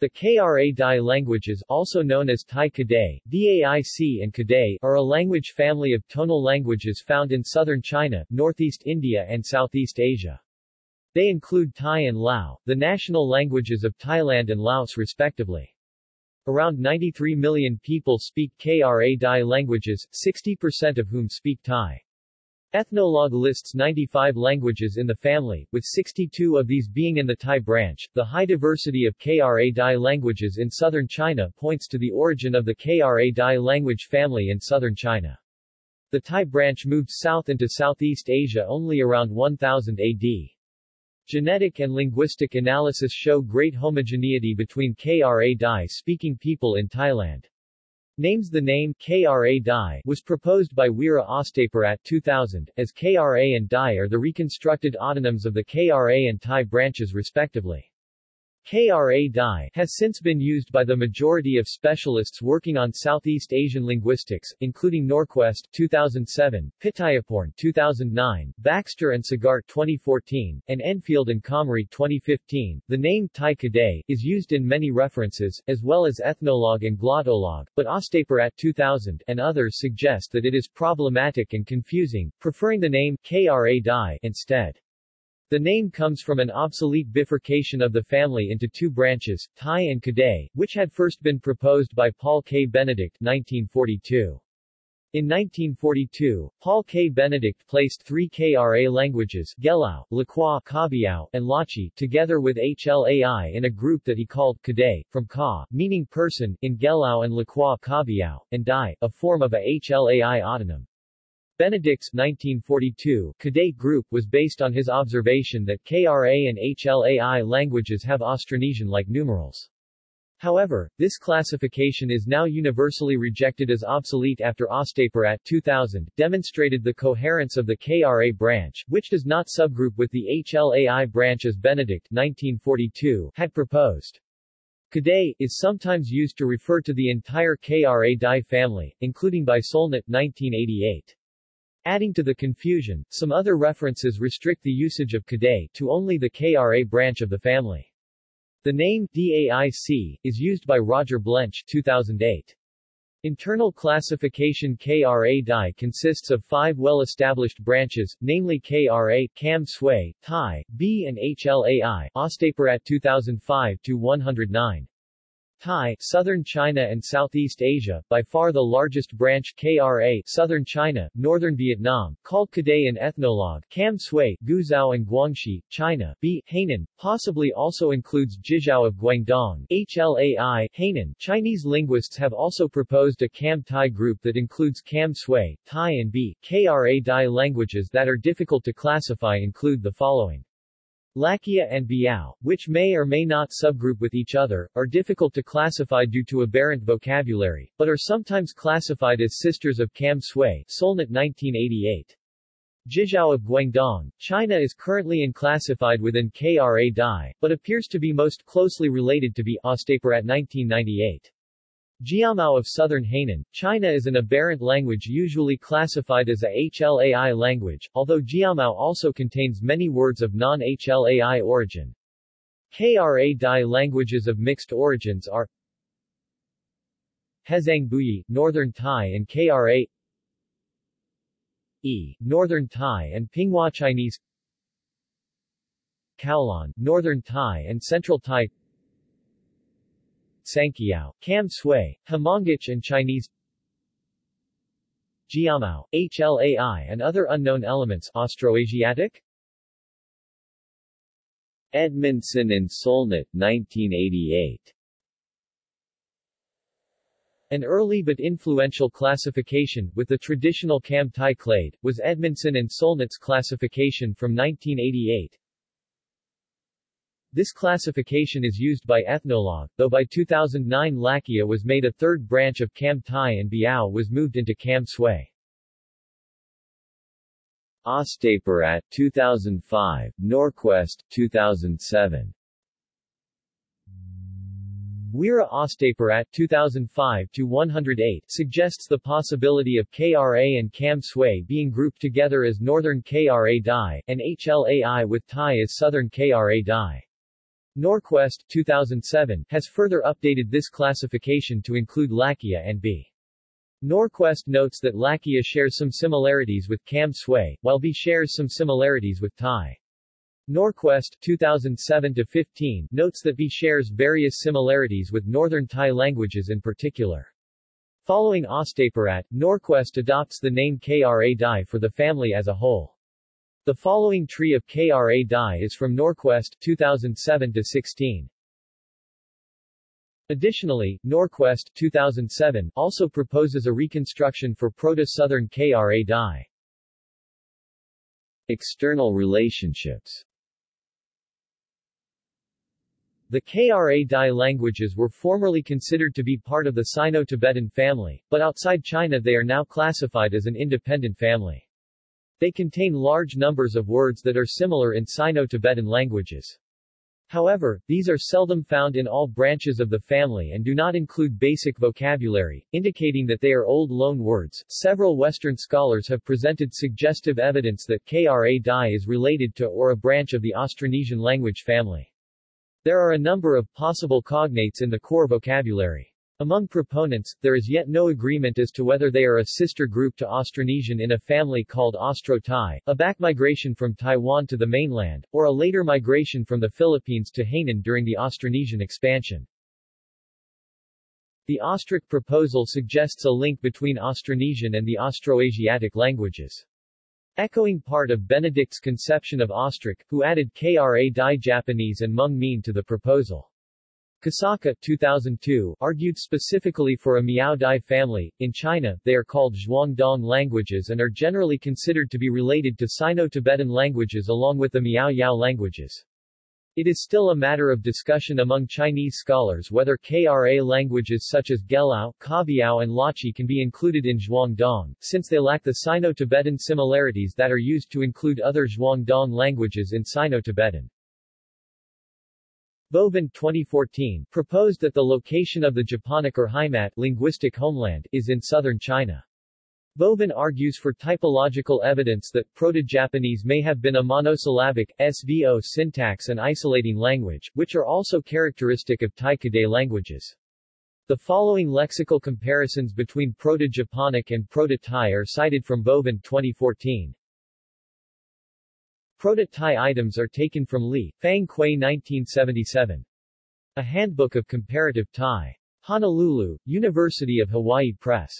The Kra Dai languages also known as Thai Kadai, Daic and Kadai are a language family of tonal languages found in southern China, northeast India and Southeast Asia. They include Thai and Lao, the national languages of Thailand and Laos respectively. Around 93 million people speak Kra Dai languages, 60% of whom speak Thai. Ethnologue lists 95 languages in the family, with 62 of these being in the Thai branch. The high diversity of Kra Dai languages in southern China points to the origin of the Kra Dai language family in southern China. The Thai branch moved south into Southeast Asia only around 1000 AD. Genetic and linguistic analysis show great homogeneity between Kra Dai speaking people in Thailand. Names The name Kra Dai was proposed by Weera Ostapirat 2000, as Kra and Dai are the reconstructed autonyms of the Kra and Thai branches respectively. Kra Dai has since been used by the majority of specialists working on Southeast Asian linguistics, including Norquest 2007, Pittayaporn 2009, Baxter and Sagart 2014, and Enfield and Comrie 2015. The name Thai Kadai is used in many references, as well as Ethnologue and Glottolog, but Ostapirat 2000 and others suggest that it is problematic and confusing, preferring the name Kra Dai instead. The name comes from an obsolete bifurcation of the family into two branches, Thai and Kadai, which had first been proposed by Paul K. Benedict 1942. In 1942, Paul K. Benedict placed three Kra languages Gelao, Lakua, Kabiao, and Lachi together with HLAI in a group that he called Kadai, from Ka, meaning person, in Gelao and Lakua Kabiao, and Dai, a form of a HLAI autonym. Benedict's 1942 Kadai group was based on his observation that KRA and HLAI languages have Austronesian-like numerals. However, this classification is now universally rejected as obsolete after Ostapirat 2000 demonstrated the coherence of the KRA branch, which does not subgroup with the HLAI branch as Benedict 1942 had proposed. Kadai is sometimes used to refer to the entire KRA Dai family, including by Solnit 1988. Adding to the confusion, some other references restrict the usage of Kadai to only the KRA branch of the family. The name DAIC is used by Roger Blench 2008. Internal classification KRA Dai consists of five well-established branches, namely KRA, Kam Sui, Thai, Be and HLAI, Ostapirat 2005-109. Thai, Southern China and Southeast Asia, by far the largest branch KRA, Southern China, Northern Vietnam, called Kadai in Ethnologue, Kam Sui, Guizhou and Guangxi, China, Be. Hainan, possibly also includes Jizhao of Guangdong, HLAI, Hainan. Chinese linguists have also proposed a Kam Thai group that includes Kam Sui, Thai and Be. KRA Dai languages that are difficult to classify include the following. Lakia and Biao, which may or may not subgroup with each other, are difficult to classify due to aberrant vocabulary, but are sometimes classified as sisters of Kam Sui Solnit 1988. Jizhao of Guangdong, China is currently unclassified within KRA Dai, but appears to be most closely related to Be. Ostapirat 1998. Jiamao of southern Hainan, China is an aberrant language usually classified as a HLAI language, although Jiamao also contains many words of non-HLAI origin. KRA Dai languages of mixed origins are Hezhang Buyi, Northern Thai and KRA E, Northern Thai and Pinghua Chinese Kowloon, Northern Thai and Central Thai Sangkiao, Kam Sui, and Chinese Jiamao, HLAI and other unknown elements Austroasiatic? Edmondson and Solnit, 1988 an early but influential classification, with the traditional Kam Thai clade, was Edmondson and Solnit's classification from 1988. This classification is used by Ethnologue, though by 2009 Lakia was made a third branch of Kam Thai and Biao was moved into Kam Sui. Ostapirat 2005, Norquest 2007. Weera Ostapirat 2005-108 suggests the possibility of KRA and Kam Sui being grouped together as Northern KRA Dai, and HLAI with Thai as Southern KRA Dai. Norquest 2007 has further updated this classification to include Lakia and Be. Norquest notes that Lakia shares some similarities with Kam Sui, while Be shares some similarities with Thai. Norquest 2007-15 notes that Be shares various similarities with Northern Thai languages in particular. Following Ostapirat, Norquest adopts the name Kra Dai for the family as a whole. The following tree of Kra Dai is from Norquest 2007-16. Additionally, Norquest 2007 also proposes a reconstruction for Proto-Southern Kra Dai. External relationships The Kra Dai languages were formerly considered to be part of the Sino-Tibetan family, but outside China they are now classified as an independent family. They contain large numbers of words that are similar in Sino-Tibetan languages. However, these are seldom found in all branches of the family and do not include basic vocabulary, indicating that they are old loan words. Several Western scholars have presented suggestive evidence that Kra Dai is related to or a branch of the Austronesian language family. There are a number of possible cognates in the core vocabulary. Among proponents, there is yet no agreement as to whether they are a sister group to Austronesian in a family called Austro-Tai, a back migration from Taiwan to the mainland, or a later migration from the Philippines to Hainan during the Austronesian expansion. The Ostric proposal suggests a link between Austronesian and the Austroasiatic languages. Echoing part of Benedict's conception of Ostric, who added Kra Dai Japanese and Hmong Mien to the proposal. Kosaka 2002 argued specifically for a Miao Dai family. In China, they are called Zhuangdong languages and are generally considered to be related to Sino-Tibetan languages along with the Miao Yao languages. It is still a matter of discussion among Chinese scholars whether Kra languages such as Gelao, Kabiao and Lachi can be included in Zhuangdong, since they lack the Sino-Tibetan similarities that are used to include other Zhuangdong languages in Sino-Tibetan. Vovin 2014 proposed that the location of the Japonic Urheimat linguistic homeland is in southern China. Vovin argues for typological evidence that Proto-Japanese may have been a monosyllabic, SVO syntax and isolating language, which are also characteristic of Tai-Kadai languages. The following lexical comparisons between Proto-Japonic and Proto-Thai are cited from Vovin 2014. Proto-Thai items are taken from Li, Fang Kuei 1977. A Handbook of Comparative Thai. Honolulu, University of Hawaii Press.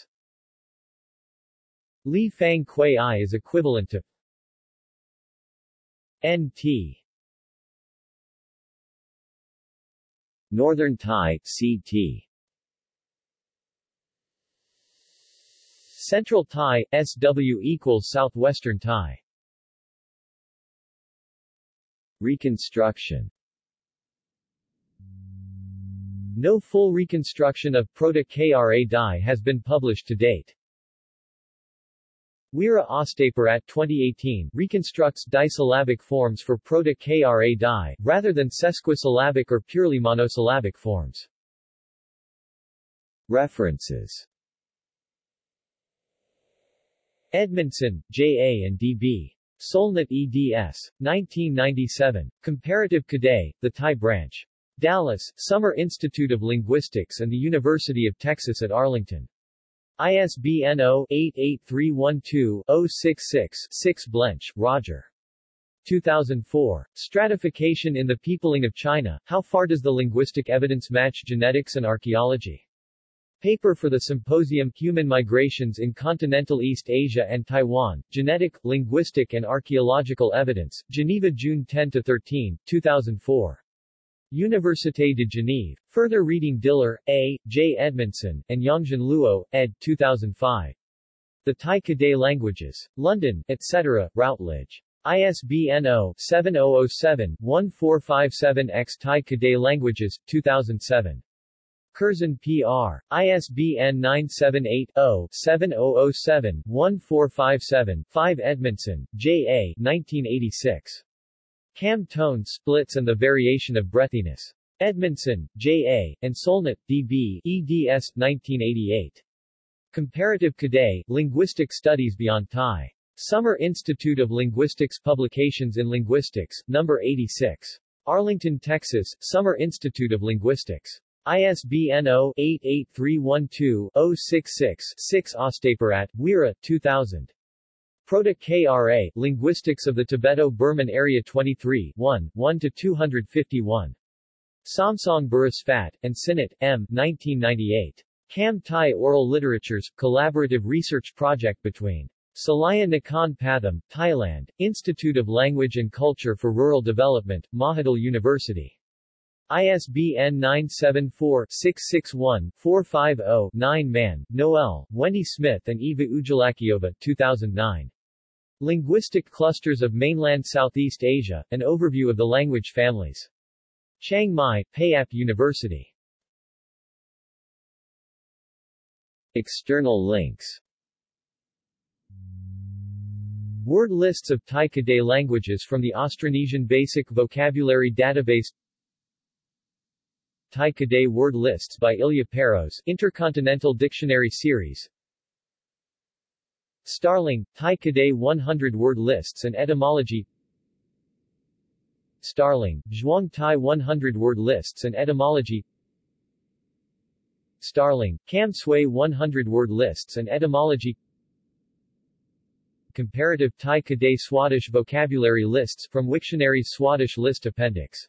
Li Fang Kuei I is equivalent to NT Northern Thai, CT Central Thai, SW equals Southwestern Thai Reconstruction No full reconstruction of Proto-Kra Dai has been published to date. Weera Ostapirat 2018 reconstructs disyllabic forms for Proto-Kra Dai, rather than sesquisyllabic or purely monosyllabic forms. References Edmondson, J. A. and D. B. Solnit eds. 1997. Comparative Kadai, The Thai Branch. Dallas, Summer Institute of Linguistics and the University of Texas at Arlington. ISBN 0-88312-066-6 Blench, Roger. 2004. Stratification in the Peopling of China, How Far Does the Linguistic Evidence Match Genetics and Archaeology? Paper for the Symposium Human Migrations in Continental East Asia and Taiwan, Genetic, Linguistic and Archaeological Evidence, Geneva June 10-13, 2004. Université de Genève. Further reading Diller, A., J. Edmondson, and Yongxian Luo, ed. 2005. The Tai Kadai Languages. London, etc., Routledge. ISBN 0-7007-1457-X Tai Kadai Languages, 2007. Curzon P.R. ISBN 978-0-7007-1457-5 Edmondson, J. A. 1986. Kam tone splits and the variation of breathiness. Edmondson, J. A., and Solnit, D. B., eds. 1988. Comparative Kadai, Linguistic Studies Beyond Thai. Summer Institute of Linguistics Publications in Linguistics, No. 86. Arlington, Texas, Summer Institute of Linguistics. ISBN 0-88312-066-6 Ostapirat, Weera, 2000. Proto-KRA, Linguistics of the Tibeto-Burman Area 23 1, 1-251. Somsonge Burusphat, and Sinnott, M. 1998. Kam Thai Oral Literatures, collaborative research project between Salaya Nakhon Pathom, Thailand, Institute of Language and Culture for Rural Development, Mahidol University. ISBN 974-661-450-9 Mann, Noel, Wendy Smith and Eva Ujlakyova, 2009. Linguistic Clusters of Mainland Southeast Asia, An Overview of the Language Families. Chiang Mai, Payap University. External links Word lists of Tai Kadai languages from the Austronesian Basic Vocabulary Database Tai Kadai word lists by Ilya Peiros, Intercontinental Dictionary Series. Starling, Tai Kadai 100 word lists and etymology. Starling, Zhuang Tai 100 word lists and etymology. Starling, Kam Sui 100 word lists and etymology. Comparative Thai Kadai Swadesh vocabulary lists from Wiktionary's Swadesh list appendix